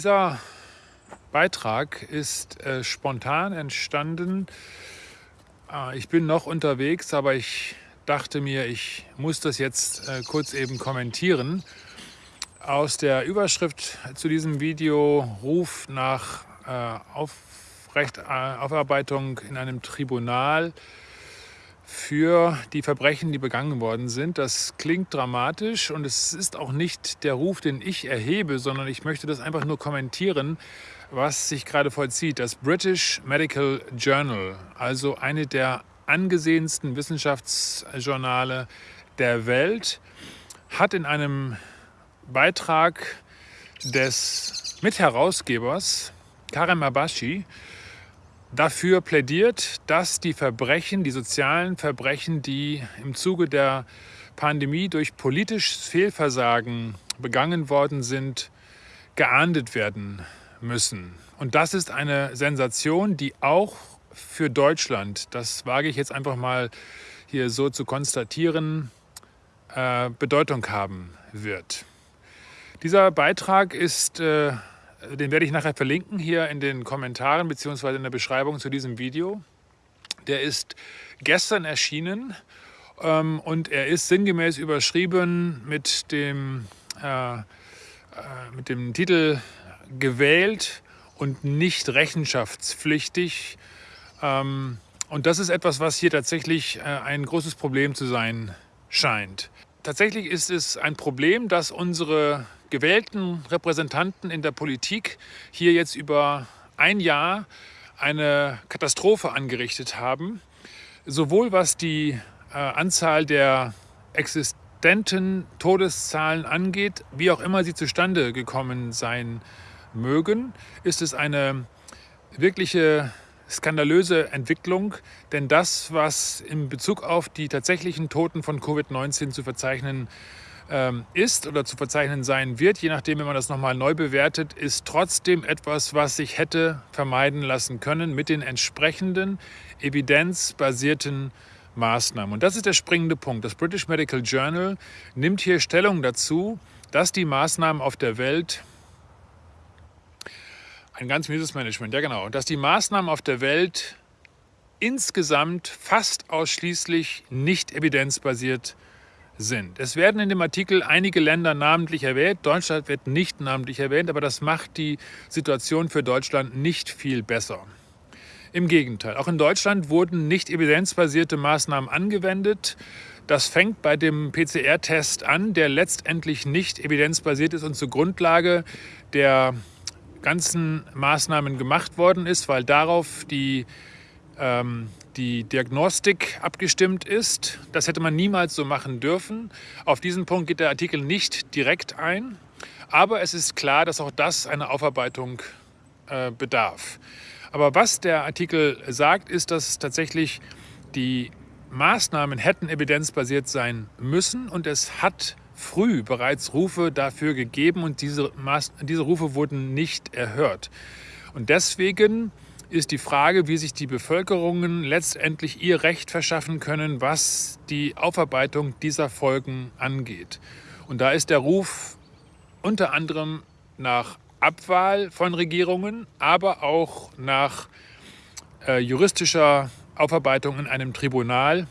Dieser Beitrag ist äh, spontan entstanden. Äh, ich bin noch unterwegs, aber ich dachte mir, ich muss das jetzt äh, kurz eben kommentieren. Aus der Überschrift zu diesem Video Ruf nach äh, Aufrecht, äh, Aufarbeitung in einem Tribunal für die Verbrechen, die begangen worden sind. Das klingt dramatisch und es ist auch nicht der Ruf, den ich erhebe, sondern ich möchte das einfach nur kommentieren, was sich gerade vollzieht. Das British Medical Journal, also eine der angesehensten Wissenschaftsjournale der Welt, hat in einem Beitrag des Mitherausgebers Karem Abashi dafür plädiert, dass die Verbrechen, die sozialen Verbrechen, die im Zuge der Pandemie durch politisches Fehlversagen begangen worden sind, geahndet werden müssen. Und das ist eine Sensation, die auch für Deutschland, das wage ich jetzt einfach mal hier so zu konstatieren, äh, Bedeutung haben wird. Dieser Beitrag ist äh, den werde ich nachher verlinken hier in den Kommentaren bzw. in der Beschreibung zu diesem Video. Der ist gestern erschienen ähm, und er ist sinngemäß überschrieben mit dem, äh, äh, mit dem Titel gewählt und nicht rechenschaftspflichtig. Ähm, und das ist etwas, was hier tatsächlich äh, ein großes Problem zu sein scheint. Tatsächlich ist es ein Problem, dass unsere gewählten Repräsentanten in der Politik hier jetzt über ein Jahr eine Katastrophe angerichtet haben, sowohl was die äh, Anzahl der existenten Todeszahlen angeht, wie auch immer sie zustande gekommen sein mögen, ist es eine wirkliche skandalöse Entwicklung, denn das, was in Bezug auf die tatsächlichen Toten von Covid-19 zu verzeichnen ähm, ist oder zu verzeichnen sein wird, je nachdem, wenn man das nochmal neu bewertet, ist trotzdem etwas, was sich hätte vermeiden lassen können mit den entsprechenden evidenzbasierten Maßnahmen. Und das ist der springende Punkt. Das British Medical Journal nimmt hier Stellung dazu, dass die Maßnahmen auf der Welt ein ganz mieses Management, ja genau, dass die Maßnahmen auf der Welt insgesamt fast ausschließlich nicht evidenzbasiert sind sind. Es werden in dem Artikel einige Länder namentlich erwähnt. Deutschland wird nicht namentlich erwähnt, aber das macht die Situation für Deutschland nicht viel besser. Im Gegenteil, auch in Deutschland wurden nicht evidenzbasierte Maßnahmen angewendet. Das fängt bei dem PCR-Test an, der letztendlich nicht evidenzbasiert ist und zur Grundlage der ganzen Maßnahmen gemacht worden ist, weil darauf die ähm, die Diagnostik abgestimmt ist. Das hätte man niemals so machen dürfen. Auf diesen Punkt geht der Artikel nicht direkt ein. Aber es ist klar, dass auch das eine Aufarbeitung äh, bedarf. Aber was der Artikel sagt, ist, dass tatsächlich die Maßnahmen hätten evidenzbasiert sein müssen und es hat früh bereits Rufe dafür gegeben und diese, Maß diese Rufe wurden nicht erhört. Und deswegen ist die Frage, wie sich die Bevölkerungen letztendlich ihr Recht verschaffen können, was die Aufarbeitung dieser Folgen angeht. Und da ist der Ruf unter anderem nach Abwahl von Regierungen, aber auch nach äh, juristischer Aufarbeitung in einem Tribunal.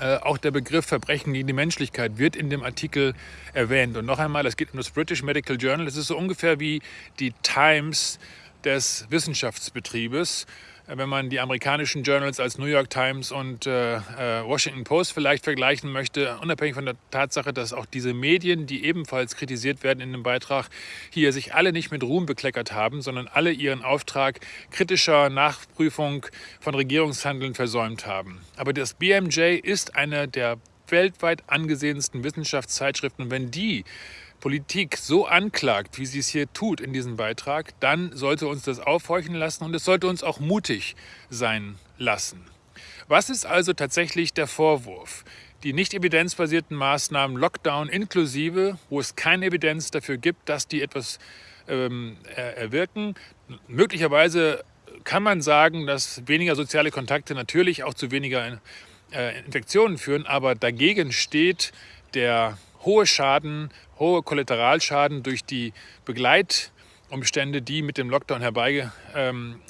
Äh, auch der Begriff Verbrechen gegen die Menschlichkeit wird in dem Artikel erwähnt. Und noch einmal, es geht um das British Medical Journal. Es ist so ungefähr wie die Times des Wissenschaftsbetriebes. Äh, wenn man die amerikanischen Journals als New York Times und äh, äh, Washington Post vielleicht vergleichen möchte, unabhängig von der Tatsache, dass auch diese Medien, die ebenfalls kritisiert werden in dem Beitrag, hier sich alle nicht mit Ruhm bekleckert haben, sondern alle ihren Auftrag kritischer Nachprüfung von Regierungshandeln versäumt haben. Aber das BMJ ist eine der weltweit angesehensten Wissenschaftszeitschriften. Und wenn die Politik so anklagt, wie sie es hier tut in diesem Beitrag, dann sollte uns das aufhorchen lassen und es sollte uns auch mutig sein lassen. Was ist also tatsächlich der Vorwurf? Die nicht evidenzbasierten Maßnahmen, Lockdown inklusive, wo es keine Evidenz dafür gibt, dass die etwas ähm, erwirken. Möglicherweise kann man sagen, dass weniger soziale Kontakte natürlich auch zu weniger äh, Infektionen führen, aber dagegen steht der hohe Schaden, hohe Kollateralschaden durch die Begleiterscheinungen Umstände, die mit dem Lockdown herbeigeführt ähm,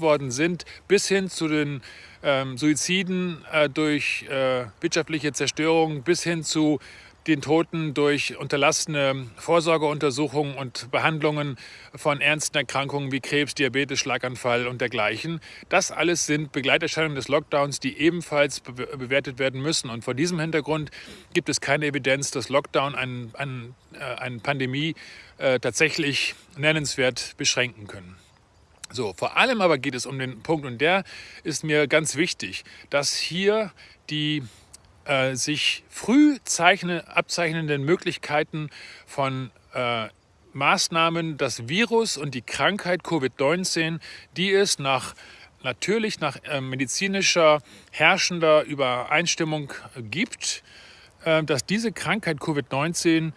worden sind, bis hin zu den ähm, Suiziden äh, durch äh, wirtschaftliche Zerstörung, bis hin zu den Toten durch unterlassene Vorsorgeuntersuchungen und Behandlungen von ernsten Erkrankungen wie Krebs, Diabetes, Schlaganfall und dergleichen. Das alles sind Begleiterscheinungen des Lockdowns, die ebenfalls bewertet werden müssen. Und vor diesem Hintergrund gibt es keine Evidenz, dass Lockdown eine ein, äh, eine Pandemie äh, tatsächlich nennenswert beschränken können. So, vor allem aber geht es um den Punkt, und der ist mir ganz wichtig, dass hier die äh, sich früh zeichne, abzeichnenden Möglichkeiten von äh, Maßnahmen, das Virus und die Krankheit Covid-19, die es nach natürlich nach äh, medizinischer herrschender Übereinstimmung gibt, äh, dass diese Krankheit Covid-19,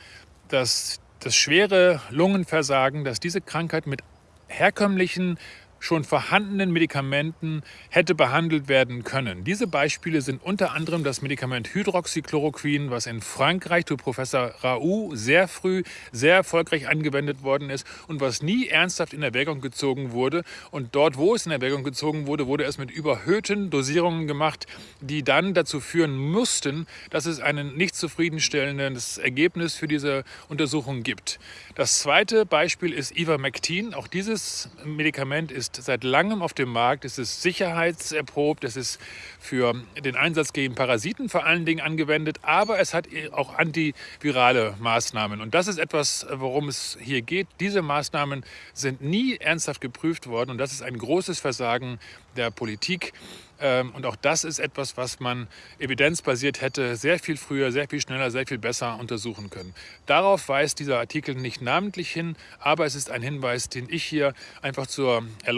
dass das schwere Lungenversagen, dass diese Krankheit mit herkömmlichen schon vorhandenen Medikamenten hätte behandelt werden können. Diese Beispiele sind unter anderem das Medikament Hydroxychloroquin, was in Frankreich durch Professor Raoult sehr früh sehr erfolgreich angewendet worden ist und was nie ernsthaft in Erwägung gezogen wurde. Und dort, wo es in Erwägung gezogen wurde, wurde es mit überhöhten Dosierungen gemacht, die dann dazu führen mussten, dass es ein nicht zufriedenstellendes Ergebnis für diese Untersuchung gibt. Das zweite Beispiel ist Ivermectin. Auch dieses Medikament ist ist seit langem auf dem Markt, es ist sicherheitserprobt, es ist für den Einsatz gegen Parasiten vor allen Dingen angewendet, aber es hat auch antivirale Maßnahmen. Und das ist etwas, worum es hier geht. Diese Maßnahmen sind nie ernsthaft geprüft worden und das ist ein großes Versagen der Politik. Ähm, und auch das ist etwas, was man evidenzbasiert hätte sehr viel früher, sehr viel schneller, sehr viel besser untersuchen können. Darauf weist dieser Artikel nicht namentlich hin, aber es ist ein Hinweis, den ich hier einfach zur Erläuterung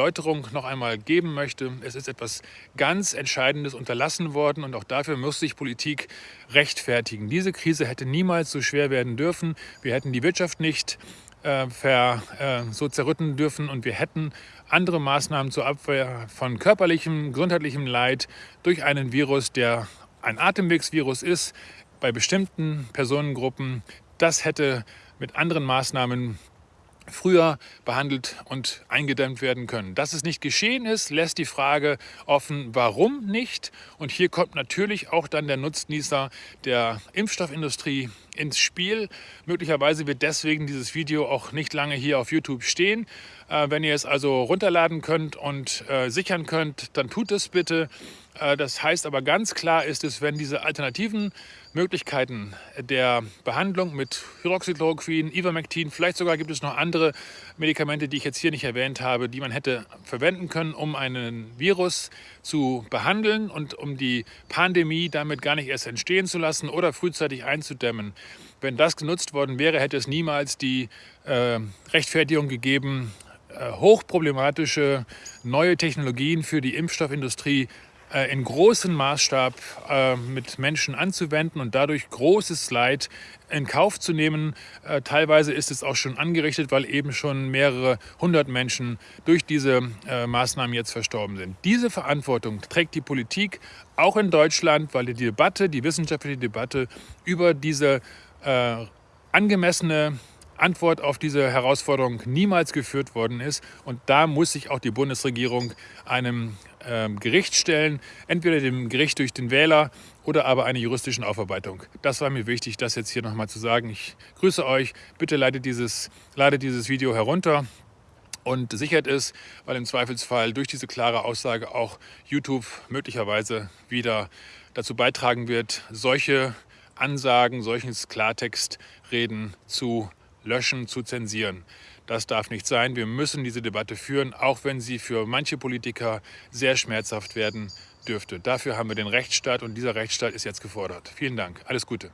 noch einmal geben möchte. Es ist etwas ganz Entscheidendes unterlassen worden und auch dafür muss sich Politik rechtfertigen. Diese Krise hätte niemals so schwer werden dürfen. Wir hätten die Wirtschaft nicht äh, ver, äh, so zerrütten dürfen und wir hätten andere Maßnahmen zur Abwehr von körperlichem, gesundheitlichem Leid durch einen Virus, der ein Atemwegsvirus ist, bei bestimmten Personengruppen. Das hätte mit anderen Maßnahmen früher behandelt und eingedämmt werden können. Dass es nicht geschehen ist, lässt die Frage offen, warum nicht? Und hier kommt natürlich auch dann der Nutznießer der Impfstoffindustrie ins Spiel. Möglicherweise wird deswegen dieses Video auch nicht lange hier auf YouTube stehen. Äh, wenn ihr es also runterladen könnt und äh, sichern könnt, dann tut es bitte. Äh, das heißt aber ganz klar ist es, wenn diese alternativen Möglichkeiten der Behandlung mit Hydroxychloroquin, Ivermectin, vielleicht sogar gibt es noch andere Medikamente, die ich jetzt hier nicht erwähnt habe, die man hätte verwenden können, um einen Virus zu behandeln und um die Pandemie damit gar nicht erst entstehen zu lassen oder frühzeitig einzudämmen. Wenn das genutzt worden wäre, hätte es niemals die äh, Rechtfertigung gegeben, äh, hochproblematische neue Technologien für die Impfstoffindustrie äh, in großem Maßstab äh, mit Menschen anzuwenden und dadurch großes Leid in Kauf zu nehmen. Äh, teilweise ist es auch schon angerichtet, weil eben schon mehrere hundert Menschen durch diese Maßnahmen jetzt verstorben sind. Diese Verantwortung trägt die Politik auch in Deutschland, weil die Debatte, die wissenschaftliche Debatte über diese angemessene Antwort auf diese Herausforderung niemals geführt worden ist. Und da muss sich auch die Bundesregierung einem äh, Gericht stellen, entweder dem Gericht durch den Wähler oder aber einer juristischen Aufarbeitung. Das war mir wichtig, das jetzt hier nochmal zu sagen. Ich grüße euch. Bitte ladet dieses, ladet dieses Video herunter und sichert es, weil im Zweifelsfall durch diese klare Aussage auch YouTube möglicherweise wieder dazu beitragen wird, solche Ansagen, solches Klartextreden zu löschen, zu zensieren. Das darf nicht sein. Wir müssen diese Debatte führen, auch wenn sie für manche Politiker sehr schmerzhaft werden dürfte. Dafür haben wir den Rechtsstaat und dieser Rechtsstaat ist jetzt gefordert. Vielen Dank. Alles Gute.